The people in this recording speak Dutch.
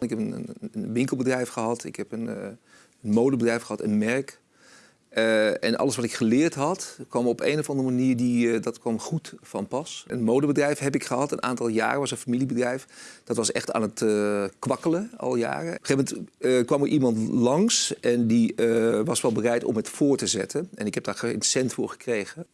Ik heb een, winkelbedrijf gehad, ik heb een, eh, modebedrijf gehad, een merk. Eh, en alles wat ik geleerd had, kwam op een of andere manier die, eh, dat kwam goed van pas. Een modebedrijf heb ik gehad, een aantal jaren, was een familiebedrijf. Dat was echt aan het eh, kwakkelen al jaren. Op een gegeven moment kwam er iemand langs en die was wel bereid om het voor te zetten. En ik heb daar geen cent voor gekregen.